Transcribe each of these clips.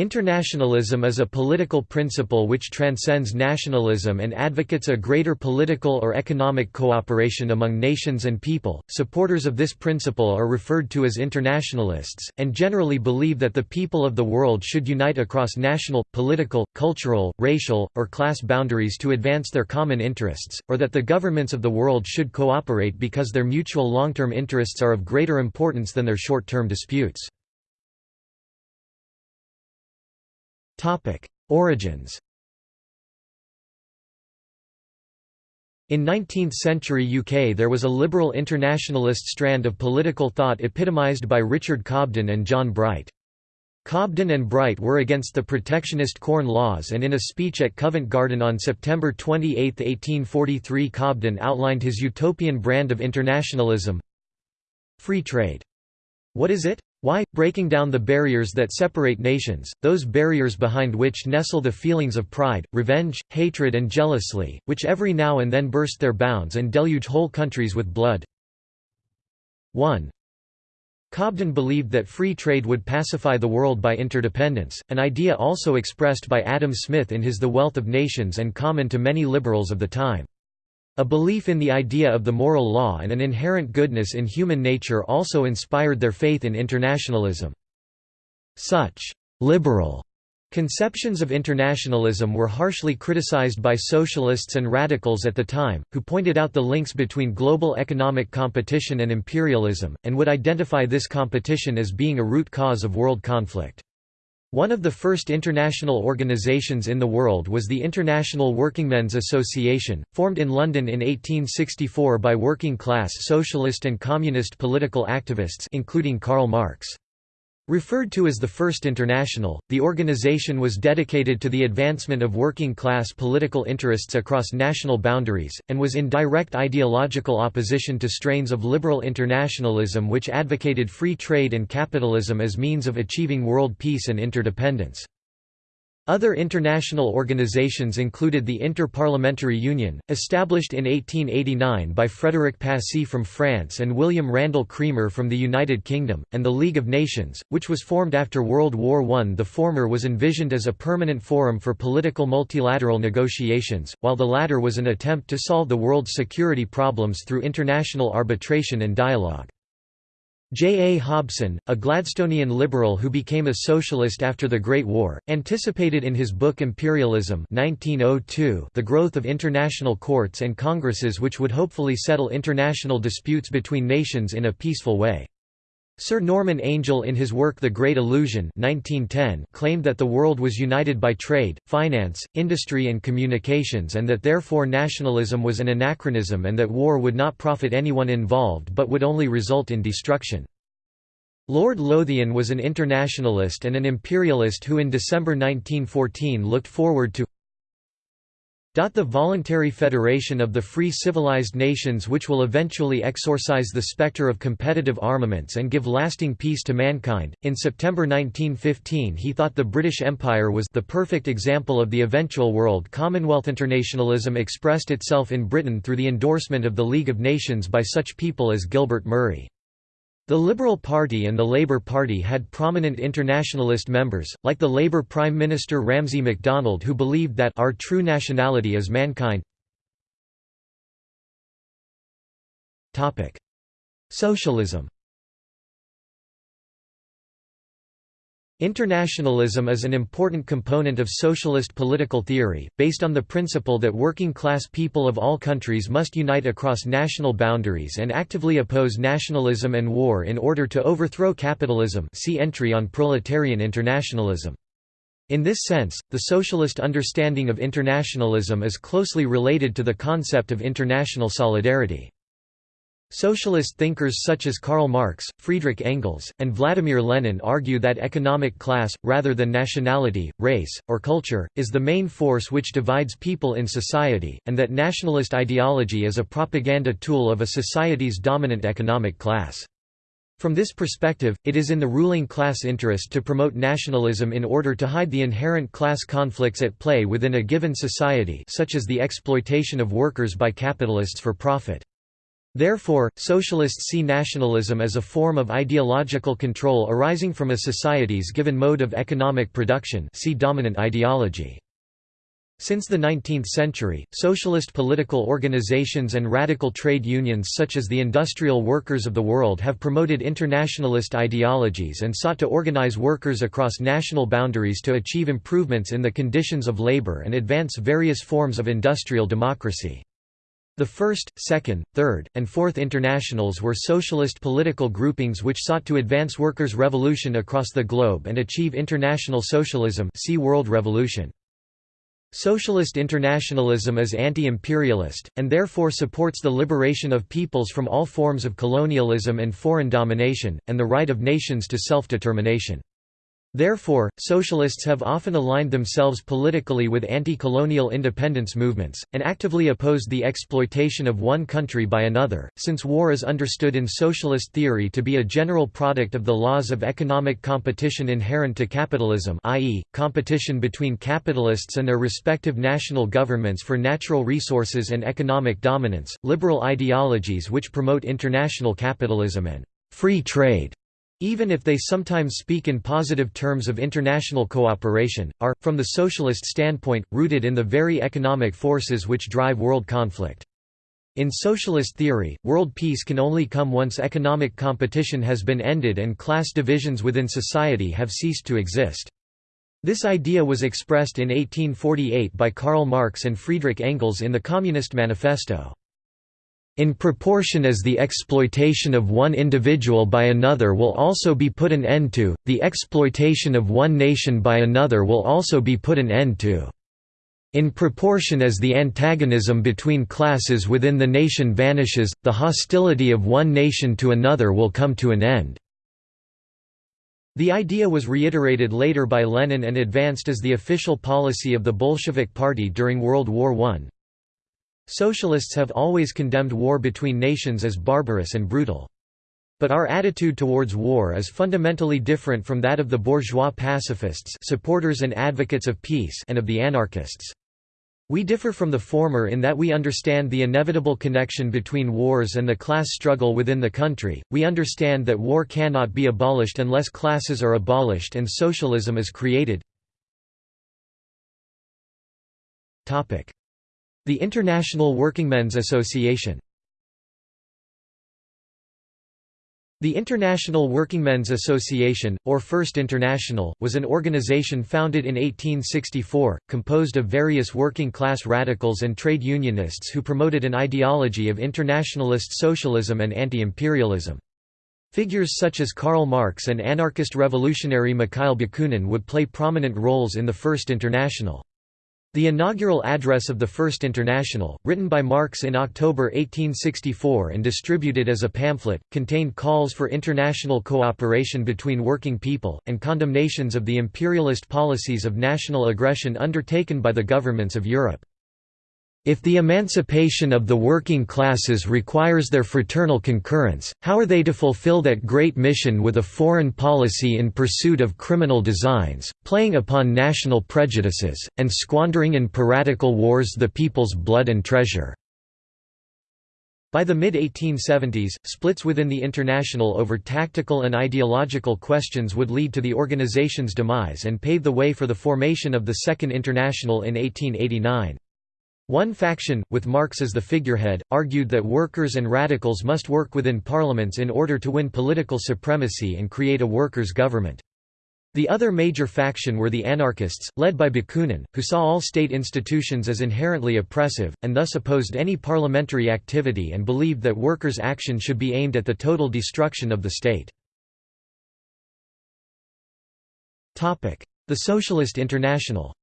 Internationalism is a political principle which transcends nationalism and advocates a greater political or economic cooperation among nations and people. Supporters of this principle are referred to as internationalists, and generally believe that the people of the world should unite across national, political, cultural, racial, or class boundaries to advance their common interests, or that the governments of the world should cooperate because their mutual long term interests are of greater importance than their short term disputes. Origins In 19th-century UK there was a liberal internationalist strand of political thought epitomised by Richard Cobden and John Bright. Cobden and Bright were against the protectionist Corn Laws and in a speech at Covent Garden on September 28, 1843 Cobden outlined his utopian brand of internationalism Free trade. What is it? Why, breaking down the barriers that separate nations, those barriers behind which nestle the feelings of pride, revenge, hatred and jealousy, which every now and then burst their bounds and deluge whole countries with blood. 1. Cobden believed that free trade would pacify the world by interdependence, an idea also expressed by Adam Smith in his The Wealth of Nations and common to many liberals of the time. A belief in the idea of the moral law and an inherent goodness in human nature also inspired their faith in internationalism. Such «liberal» conceptions of internationalism were harshly criticized by socialists and radicals at the time, who pointed out the links between global economic competition and imperialism, and would identify this competition as being a root cause of world conflict. One of the first international organisations in the world was the International Workingmen's Association, formed in London in 1864 by working-class socialist and communist political activists including Karl Marx. Referred to as the First International, the organization was dedicated to the advancement of working-class political interests across national boundaries, and was in direct ideological opposition to strains of liberal internationalism which advocated free trade and capitalism as means of achieving world peace and interdependence. Other international organizations included the Inter-Parliamentary Union, established in 1889 by Frédéric Passy from France and William Randal Cremer from the United Kingdom, and the League of Nations, which was formed after World War I. The former was envisioned as a permanent forum for political multilateral negotiations, while the latter was an attempt to solve the world's security problems through international arbitration and dialogue. J. A. Hobson, a Gladstonian liberal who became a socialist after the Great War, anticipated in his book Imperialism 1902 the growth of international courts and congresses which would hopefully settle international disputes between nations in a peaceful way. Sir Norman Angell in his work The Great Illusion 1910 claimed that the world was united by trade, finance, industry and communications and that therefore nationalism was an anachronism and that war would not profit anyone involved but would only result in destruction. Lord Lothian was an internationalist and an imperialist who in December 1914 looked forward to the voluntary federation of the free civilized nations which will eventually exorcise the specter of competitive armaments and give lasting peace to mankind. In September 1915 he thought the British Empire was the perfect example of the eventual world Commonwealth. Internationalism expressed itself in Britain through the endorsement of the League of Nations by such people as Gilbert Murray. The Liberal Party and the Labour Party had prominent internationalist members, like the Labour Prime Minister Ramsay MacDonald who believed that our true nationality is mankind. Socialism Internationalism is an important component of socialist political theory, based on the principle that working-class people of all countries must unite across national boundaries and actively oppose nationalism and war in order to overthrow capitalism see entry on proletarian internationalism. In this sense, the socialist understanding of internationalism is closely related to the concept of international solidarity. Socialist thinkers such as Karl Marx, Friedrich Engels, and Vladimir Lenin argue that economic class, rather than nationality, race, or culture, is the main force which divides people in society, and that nationalist ideology is a propaganda tool of a society's dominant economic class. From this perspective, it is in the ruling class interest to promote nationalism in order to hide the inherent class conflicts at play within a given society such as the exploitation of workers by capitalists for profit. Therefore, socialists see nationalism as a form of ideological control arising from a society's given mode of economic production see dominant ideology. Since the 19th century, socialist political organizations and radical trade unions such as the Industrial Workers of the World have promoted internationalist ideologies and sought to organize workers across national boundaries to achieve improvements in the conditions of labor and advance various forms of industrial democracy. The First, Second, Third, and Fourth Internationals were socialist political groupings which sought to advance workers' revolution across the globe and achieve international socialism see World Revolution. Socialist internationalism is anti-imperialist, and therefore supports the liberation of peoples from all forms of colonialism and foreign domination, and the right of nations to self-determination. Therefore, socialists have often aligned themselves politically with anti-colonial independence movements, and actively opposed the exploitation of one country by another, since war is understood in socialist theory to be a general product of the laws of economic competition inherent to capitalism i.e., competition between capitalists and their respective national governments for natural resources and economic dominance, liberal ideologies which promote international capitalism and free trade even if they sometimes speak in positive terms of international cooperation, are, from the socialist standpoint, rooted in the very economic forces which drive world conflict. In socialist theory, world peace can only come once economic competition has been ended and class divisions within society have ceased to exist. This idea was expressed in 1848 by Karl Marx and Friedrich Engels in the Communist Manifesto. In proportion as the exploitation of one individual by another will also be put an end to, the exploitation of one nation by another will also be put an end to. In proportion as the antagonism between classes within the nation vanishes, the hostility of one nation to another will come to an end. The idea was reiterated later by Lenin and advanced as the official policy of the Bolshevik Party during World War I. Socialists have always condemned war between nations as barbarous and brutal. But our attitude towards war is fundamentally different from that of the bourgeois pacifists supporters and advocates of peace and of the anarchists. We differ from the former in that we understand the inevitable connection between wars and the class struggle within the country, we understand that war cannot be abolished unless classes are abolished and socialism is created. The International Workingmen's Association The International Workingmen's Association, or First International, was an organization founded in 1864, composed of various working-class radicals and trade unionists who promoted an ideology of internationalist socialism and anti-imperialism. Figures such as Karl Marx and anarchist revolutionary Mikhail Bakunin would play prominent roles in the First International. The inaugural address of the First International, written by Marx in October 1864 and distributed as a pamphlet, contained calls for international cooperation between working people, and condemnations of the imperialist policies of national aggression undertaken by the governments of Europe. If the emancipation of the working classes requires their fraternal concurrence, how are they to fulfill that great mission with a foreign policy in pursuit of criminal designs, playing upon national prejudices, and squandering in piratical wars the people's blood and treasure?' By the mid-1870s, splits within the International over tactical and ideological questions would lead to the organization's demise and pave the way for the formation of the Second International in 1889. One faction, with Marx as the figurehead, argued that workers and radicals must work within parliaments in order to win political supremacy and create a workers' government. The other major faction were the anarchists, led by Bakunin, who saw all state institutions as inherently oppressive, and thus opposed any parliamentary activity and believed that workers' action should be aimed at the total destruction of the state. The Socialist International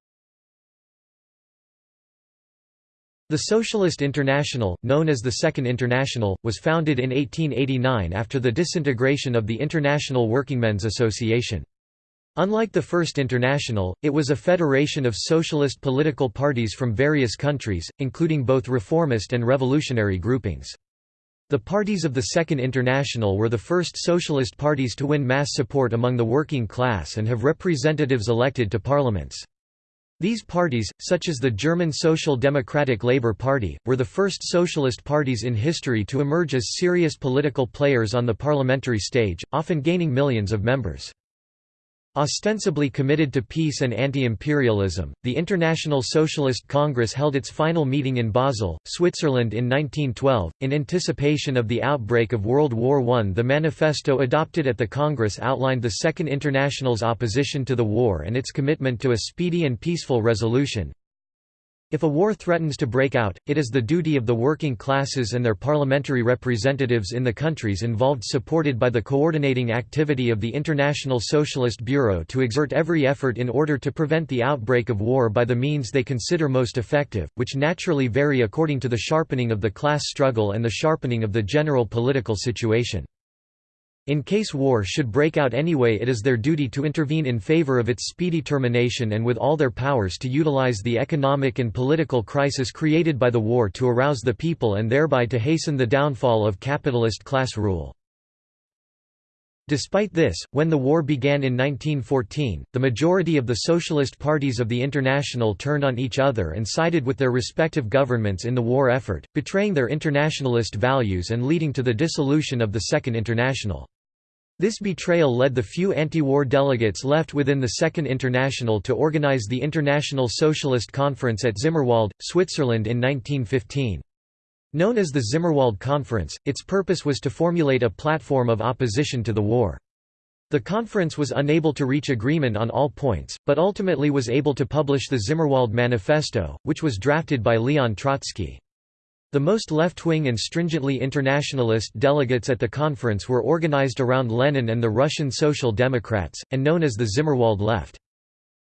The Socialist International, known as the Second International, was founded in 1889 after the disintegration of the International Workingmen's Association. Unlike the First International, it was a federation of socialist political parties from various countries, including both reformist and revolutionary groupings. The parties of the Second International were the first socialist parties to win mass support among the working class and have representatives elected to parliaments. These parties, such as the German Social Democratic Labour Party, were the first socialist parties in history to emerge as serious political players on the parliamentary stage, often gaining millions of members. Ostensibly committed to peace and anti-imperialism, the International Socialist Congress held its final meeting in Basel, Switzerland in 1912. In anticipation of the outbreak of World War I the manifesto adopted at the Congress outlined the Second International's opposition to the war and its commitment to a speedy and peaceful resolution. If a war threatens to break out, it is the duty of the working classes and their parliamentary representatives in the countries involved supported by the coordinating activity of the International Socialist Bureau to exert every effort in order to prevent the outbreak of war by the means they consider most effective, which naturally vary according to the sharpening of the class struggle and the sharpening of the general political situation. In case war should break out anyway it is their duty to intervene in favor of its speedy termination and with all their powers to utilize the economic and political crisis created by the war to arouse the people and thereby to hasten the downfall of capitalist class rule. Despite this, when the war began in 1914, the majority of the socialist parties of the International turned on each other and sided with their respective governments in the war effort, betraying their internationalist values and leading to the dissolution of the Second International. This betrayal led the few anti-war delegates left within the Second International to organize the International Socialist Conference at Zimmerwald, Switzerland in 1915. Known as the Zimmerwald Conference, its purpose was to formulate a platform of opposition to the war. The conference was unable to reach agreement on all points, but ultimately was able to publish the Zimmerwald Manifesto, which was drafted by Leon Trotsky. The most left-wing and stringently internationalist delegates at the conference were organized around Lenin and the Russian Social Democrats, and known as the Zimmerwald left.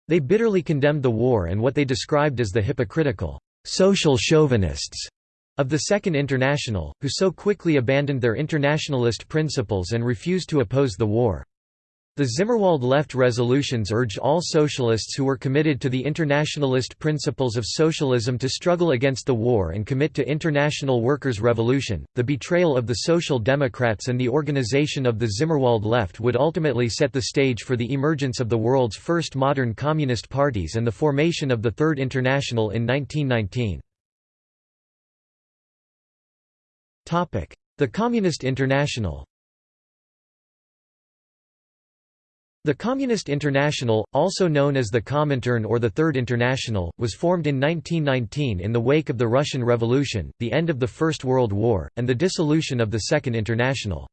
They bitterly condemned the war and what they described as the hypocritical, social chauvinists of the Second International, who so quickly abandoned their internationalist principles and refused to oppose the war. The Zimmerwald left resolutions urged all socialists who were committed to the internationalist principles of socialism to struggle against the war and commit to international workers' revolution. The betrayal of the Social Democrats and the organization of the Zimmerwald left would ultimately set the stage for the emergence of the world's first modern communist parties and the formation of the Third International in 1919. The Communist International The Communist International, also known as the Comintern or the Third International, was formed in 1919 in the wake of the Russian Revolution, the end of the First World War, and the dissolution of the Second International.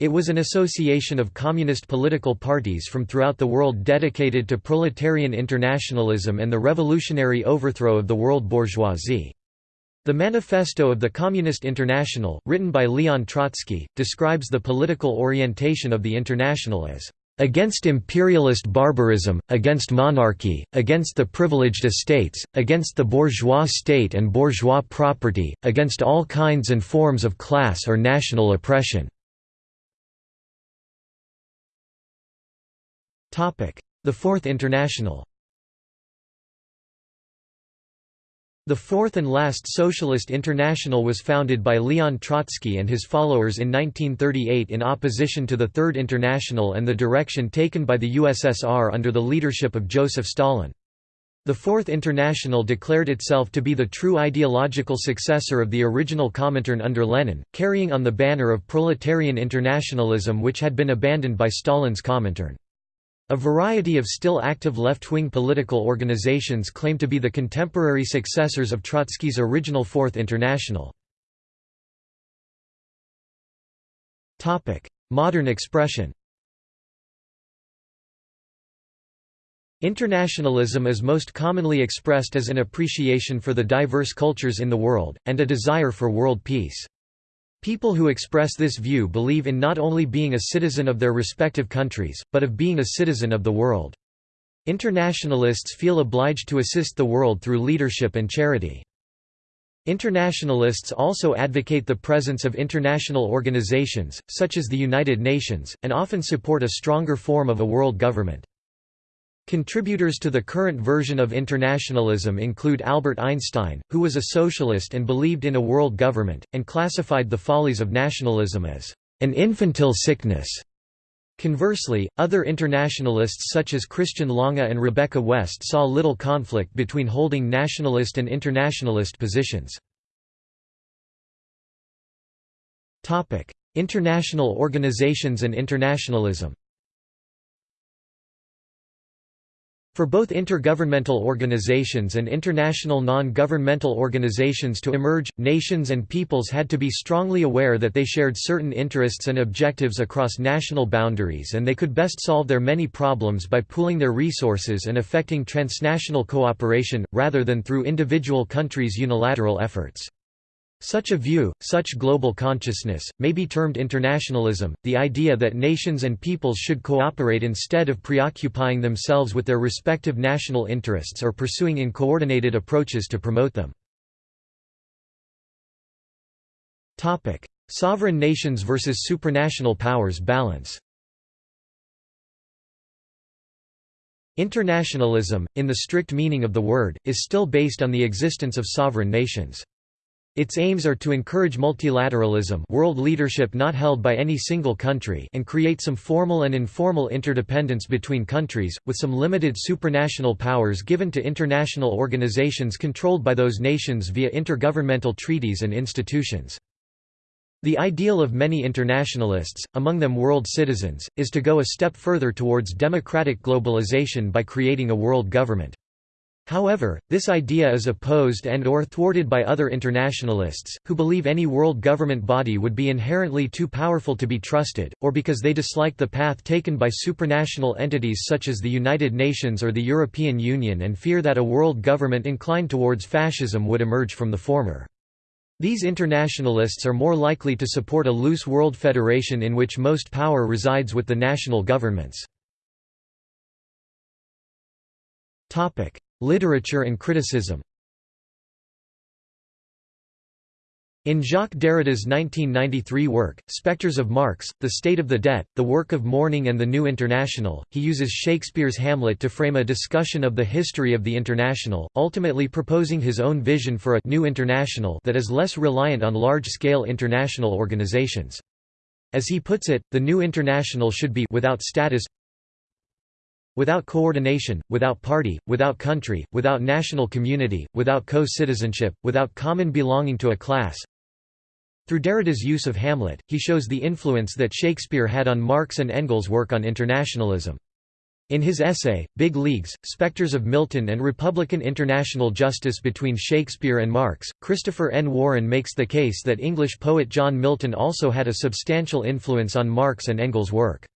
It was an association of communist political parties from throughout the world dedicated to proletarian internationalism and the revolutionary overthrow of the world bourgeoisie. The Manifesto of the Communist International, written by Leon Trotsky, describes the political orientation of the International as against imperialist barbarism, against monarchy, against the privileged estates, against the bourgeois state and bourgeois property, against all kinds and forms of class or national oppression." The Fourth International The fourth and last Socialist International was founded by Leon Trotsky and his followers in 1938 in opposition to the Third International and the direction taken by the USSR under the leadership of Joseph Stalin. The Fourth International declared itself to be the true ideological successor of the original Comintern under Lenin, carrying on the banner of proletarian internationalism which had been abandoned by Stalin's Comintern. A variety of still active left-wing political organizations claim to be the contemporary successors of Trotsky's original Fourth International. Modern expression Internationalism is most commonly expressed as an appreciation for the diverse cultures in the world, and a desire for world peace. People who express this view believe in not only being a citizen of their respective countries, but of being a citizen of the world. Internationalists feel obliged to assist the world through leadership and charity. Internationalists also advocate the presence of international organizations, such as the United Nations, and often support a stronger form of a world government. Contributors to the current version of internationalism include Albert Einstein, who was a socialist and believed in a world government, and classified the follies of nationalism as an infantile sickness. Conversely, other internationalists such as Christian Lange and Rebecca West saw little conflict between holding nationalist and internationalist positions. International organizations and internationalism For both intergovernmental organizations and international non-governmental organizations to emerge, nations and peoples had to be strongly aware that they shared certain interests and objectives across national boundaries and they could best solve their many problems by pooling their resources and effecting transnational cooperation, rather than through individual countries' unilateral efforts. Such a view, such global consciousness, may be termed internationalism, the idea that nations and peoples should cooperate instead of preoccupying themselves with their respective national interests or pursuing uncoordinated approaches to promote them. Sovereign nations versus supranational powers balance Internationalism, in the strict meaning of the word, is still based on the existence of sovereign nations. Its aims are to encourage multilateralism world leadership not held by any single country and create some formal and informal interdependence between countries, with some limited supranational powers given to international organizations controlled by those nations via intergovernmental treaties and institutions. The ideal of many internationalists, among them world citizens, is to go a step further towards democratic globalization by creating a world government. However, this idea is opposed and or thwarted by other internationalists, who believe any world government body would be inherently too powerful to be trusted, or because they dislike the path taken by supranational entities such as the United Nations or the European Union and fear that a world government inclined towards fascism would emerge from the former. These internationalists are more likely to support a loose world federation in which most power resides with the national governments. Literature and criticism In Jacques Derrida's 1993 work, Spectres of Marx, The State of the Debt, The Work of Mourning and the New International, he uses Shakespeare's Hamlet to frame a discussion of the history of the International, ultimately proposing his own vision for a «new international» that is less reliant on large-scale international organizations. As he puts it, the new international should be without status Without coordination, without party, without country, without national community, without co-citizenship, without common belonging to a class. Through Derrida's use of Hamlet, he shows the influence that Shakespeare had on Marx and Engels' work on internationalism. In his essay, Big Leagues, Spectres of Milton and Republican International Justice Between Shakespeare and Marx, Christopher N. Warren makes the case that English poet John Milton also had a substantial influence on Marx and Engels' work.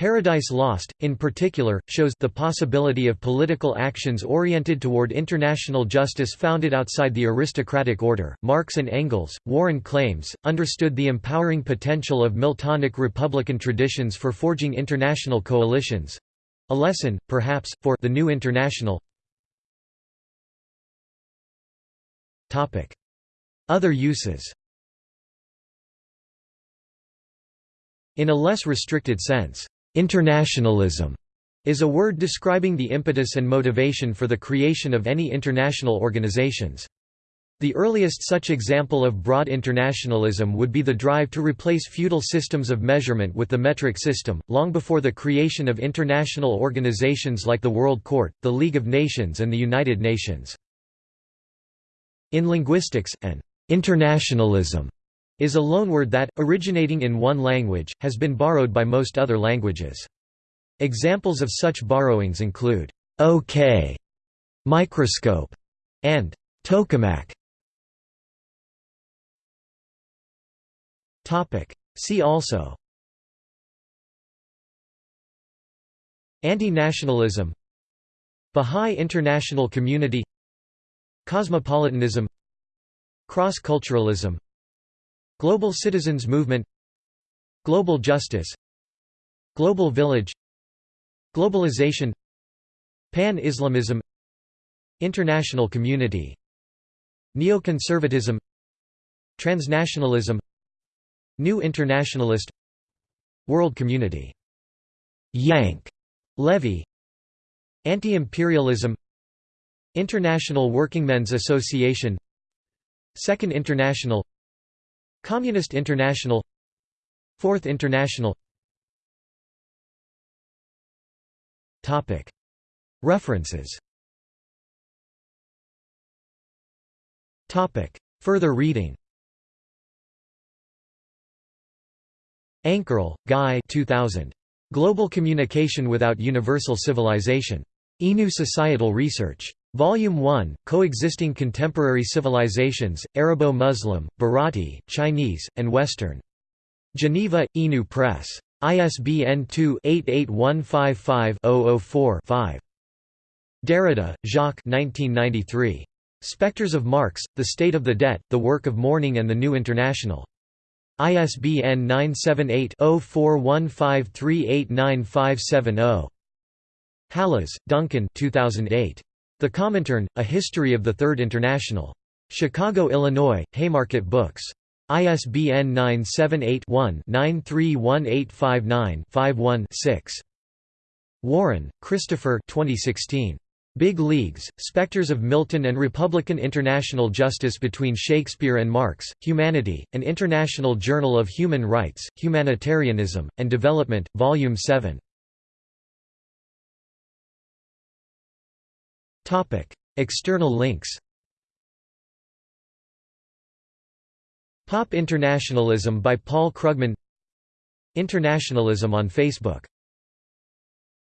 Paradise Lost, in particular, shows the possibility of political actions oriented toward international justice founded outside the aristocratic order. Marx and Engels, Warren claims, understood the empowering potential of Miltonic republican traditions for forging international coalitions a lesson, perhaps, for the new international. Other uses In a less restricted sense, Internationalism is a word describing the impetus and motivation for the creation of any international organizations. The earliest such example of broad internationalism would be the drive to replace feudal systems of measurement with the metric system, long before the creation of international organizations like the World Court, the League of Nations and the United Nations. In linguistics, an internationalism is a loanword that, originating in one language, has been borrowed by most other languages. Examples of such borrowings include OK, microscope, and tokamak. Topic. See also Anti-nationalism Bahá'í International Community Cosmopolitanism Cross-culturalism Global Citizens Movement Global Justice Global Village Globalization Pan-Islamism International Community Neoconservatism Transnationalism New Internationalist World Community Yank Levy Anti-imperialism International Workingmen's Association Second International Communist International. Fourth International. References. Further reading. Ankerl, Guy. 2000. Global Communication Without Universal Civilization. Inu Societal Research. Volume 1, Coexisting Contemporary Civilizations, Arabo-Muslim, Bharati, Chinese, and Western. Geneva, Inu Press. ISBN 2-88155-004-5. Derrida, Jacques 1993. Spectres of Marx, The State of the Debt, The Work of Mourning and the New International. ISBN 978-0415389570. Hallas, Duncan 2008. The Comintern, A History of the Third International. Chicago, Illinois, Haymarket Books. ISBN 978-1-931859-51-6. Warren, Christopher 2016. Big Leagues, Spectres of Milton and Republican International Justice Between Shakespeare and Marx, Humanity, An International Journal of Human Rights, Humanitarianism, and Development, Volume 7. External links Pop Internationalism by Paul Krugman Internationalism on Facebook